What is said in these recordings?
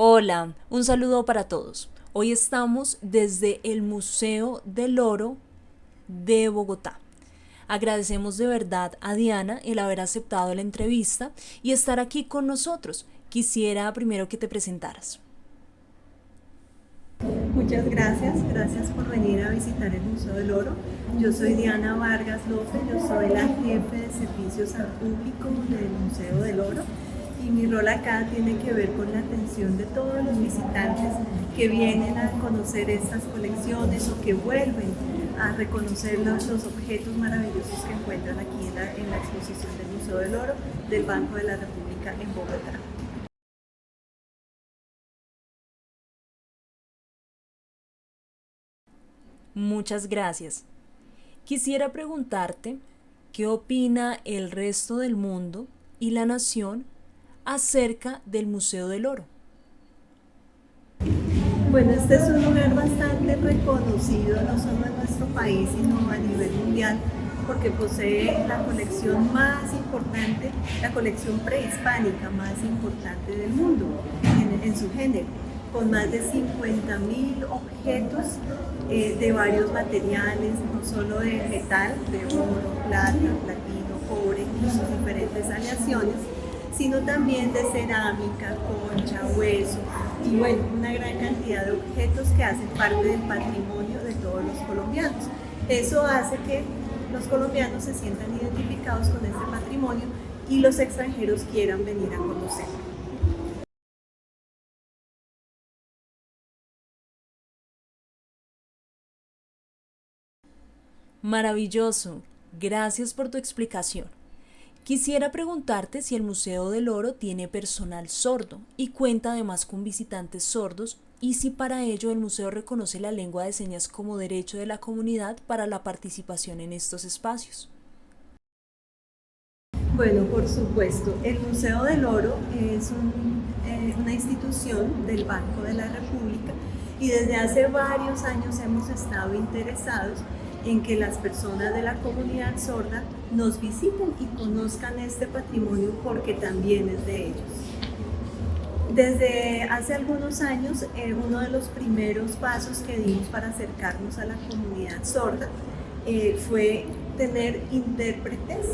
Hola, un saludo para todos. Hoy estamos desde el Museo del Oro de Bogotá. Agradecemos de verdad a Diana el haber aceptado la entrevista y estar aquí con nosotros. Quisiera primero que te presentaras. Muchas gracias, gracias por venir a visitar el Museo del Oro. Yo soy Diana Vargas López, yo soy la jefe de servicios al público del Museo del Oro y mi rol acá tiene que ver con la atención de todos los visitantes que vienen a conocer estas colecciones o que vuelven a reconocer los, objetos maravillosos que encuentran aquí en la, exposición del Museo del Oro del Banco de la República en Bogotá. Muchas gracias. Quisiera preguntarte qué opina el resto del mundo y la nación acerca del Museo del Oro. Bueno, este es un lugar bastante reconocido, no solo en nuestro país, sino a nivel mundial, porque posee la colección más importante, la colección prehispánica más importante del mundo en, su género, con más de 50.000 objetos eh, de varios materiales, no solo de metal, de oro, plata, platino, cobre sus diferentes aleaciones, sino también de cerámica, concha, hueso y bueno, una gran cantidad de objetos que hacen parte del patrimonio de todos los colombianos. Eso hace que los colombianos se sientan identificados con este patrimonio y los extranjeros quieran venir a conocerlo. Maravilloso. Gracias por tu explicación. Quisiera preguntarte si el Museo del Oro tiene personal sordo y cuenta además con visitantes sordos y si para ello el museo reconoce la lengua de señas como derecho de la comunidad para la participación en estos espacios. Bueno, por supuesto, el Museo del Oro es eh, una institución del Banco de la República y desde hace varios años hemos estado interesados en que las personas de la comunidad sorda nos visiten y conozcan este patrimonio porque también es de ellos. Desde hace algunos años, eh, uno de los primeros pasos que dimos para acercarnos a la comunidad sorda eh, fue tener intérpretes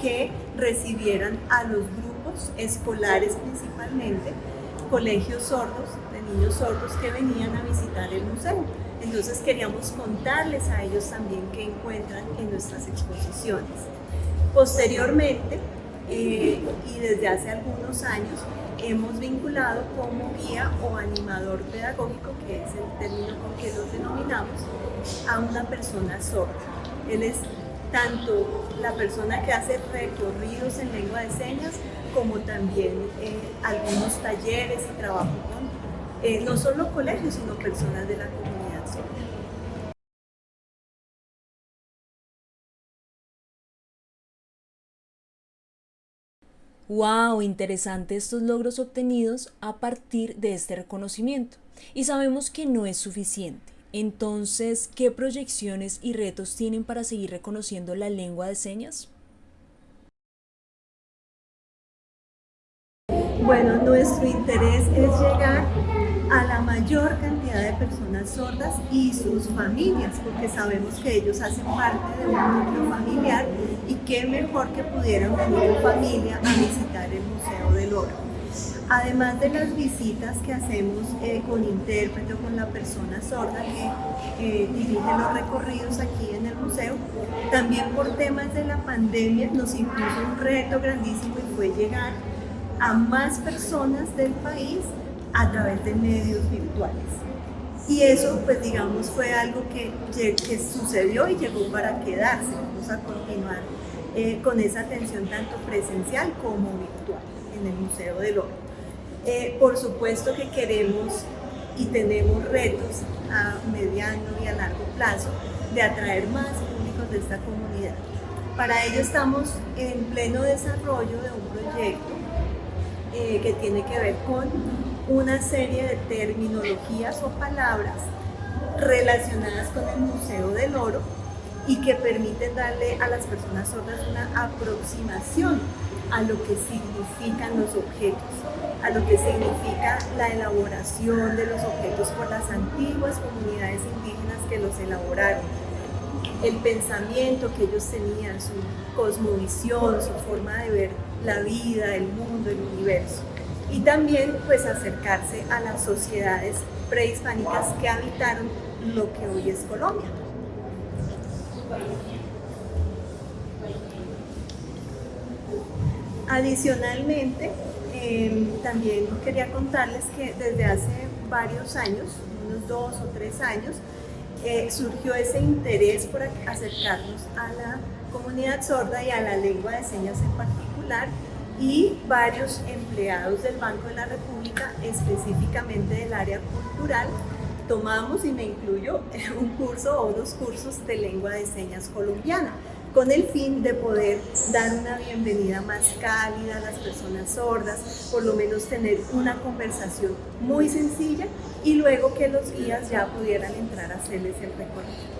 que recibieran a los grupos escolares principalmente, colegios sordos, de niños sordos que venían a visitar el museo. Entonces queríamos contarles a ellos también qué encuentran en nuestras exposiciones. Posteriormente, eh, y desde hace algunos años, hemos vinculado como guía o animador pedagógico, que es el término con que los denominamos, a una persona sorda. Él es tanto la persona que hace recorridos en lengua de señas, como también eh, algunos talleres y trabajo con eh, no solo colegios, sino personas de la comunidad. Wow, interesante estos logros obtenidos a partir de este reconocimiento. Y sabemos que no es suficiente. Entonces, ¿qué proyecciones y retos tienen para seguir reconociendo la lengua de señas? Bueno, nuestro interés es llegar a la mayor cantidad personas sordas y sus familias, porque sabemos que ellos hacen parte de un núcleo familiar y qué mejor que pudieran venir en familia a visitar el Museo del Oro. Además de las visitas que hacemos eh, con intérprete o con la persona sorda que dirige los recorridos aquí en el museo, también por temas de la pandemia nos impuso un reto grandísimo y fue llegar a más personas del país a través de medios virtuales. Y eso, pues digamos, fue algo que, que sucedió y llegó para quedarse. Vamos a continuar eh, con esa atención tanto presencial como virtual en el Museo del Oro. Eh, por supuesto que queremos y tenemos retos a mediano y a largo plazo de atraer más públicos de esta comunidad. Para ello estamos en pleno desarrollo de un proyecto eh, que tiene que ver con una serie de terminologías o palabras relacionadas con el Museo del Oro y que permiten darle a las personas sordas una aproximación a lo que significan los objetos. a lo que significa la elaboración de los objetos por las antiguas comunidades indígenas que los elaboraron, el pensamiento que ellos tenían, su cosmovisión, su forma de ver la vida, el mundo, el universo. Y también pues acercarse a las sociedades prehispánicas que habitaron lo que hoy es Colombia. Adicionalmente, em, también quería contarles que desde hace varios años, unos dos o tres años, eh, surgió ese interés por acercarnos a la comunidad sorda y a la lengua de señas en particular y varios empleados del Banco de la República, específicamente del área cultural, tomamos, y me incluyo, un curso o dos cursos de lengua de señas colombiana con el fin de poder dar una bienvenida más cálida a las personas sordas, por lo menos tener una conversación muy sencilla y luego que los guías ya pudieran entrar a hacerles el recorrido.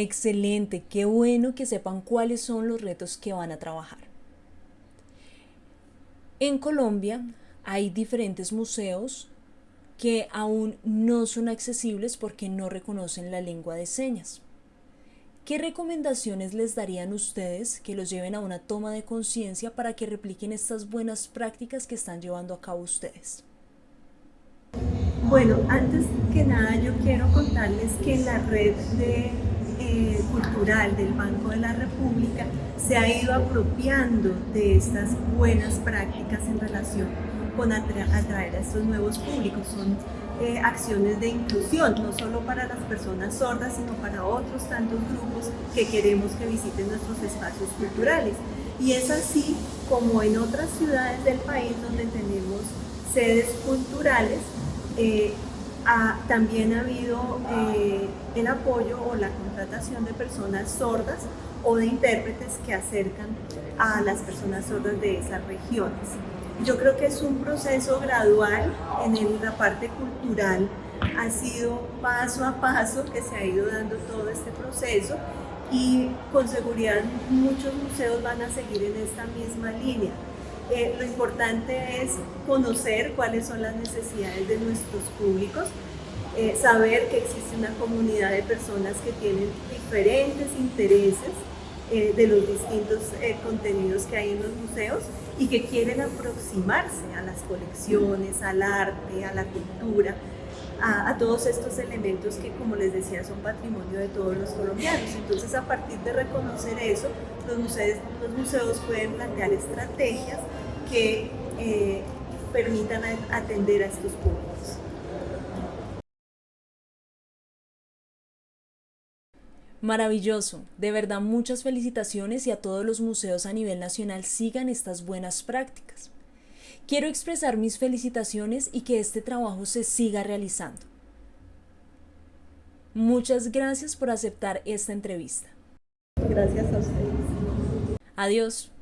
Excelente, qué bueno que sepan cuáles son los retos que van a trabajar. En Colombia hay diferentes museos que aún no son accesibles porque no reconocen la lengua de señas. ¿Qué recomendaciones les darían ustedes que los lleven a una toma de conciencia para que repliquen estas buenas prácticas que están llevando a cabo ustedes? Bueno, antes que nada yo quiero contarles que la red de, cultural del Banco de la República se ha ido apropiando de estas buenas prácticas en relación con atraer a estos nuevos públicos. Son eh, acciones de inclusión, no solo para las personas sordas, sino para otros tantos grupos que queremos que visiten nuestros espacios culturales. Y es así como en otras ciudades del país donde tenemos sedes culturales, eh, también ha habido eh, el apoyo o la contratación de personas sordas o de intérpretes que acercan a las personas sordas de esas regiones. Yo creo que es un proceso gradual en la parte cultural, ha sido paso a paso que se ha ido dando todo este proceso y con seguridad muchos museos van a seguir en esta misma línea. Eh, lo importante es conocer cuáles son las necesidades de nuestros públicos, eh, saber que existe una comunidad de personas que tienen diferentes intereses eh, de los distintos contenidos que hay en los museos y que quieren aproximarse a las colecciones, al arte, a la cultura, a, todos estos elementos que, como les decía, son patrimonio de todos los colombianos. Entonces, a partir de reconocer eso, los museos, los museos pueden plantear estrategias que eh, permitan atender a estos públicos. Maravilloso, de verdad muchas felicitaciones y a todos los museos a nivel nacional sigan estas buenas prácticas. Quiero expresar mis felicitaciones y que este trabajo se siga realizando. Muchas gracias por aceptar esta entrevista. Gracias a ustedes. Adiós.